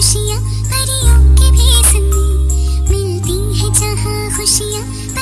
खुशियाँ परियों के मिलती है जहाँ खुशियाँ।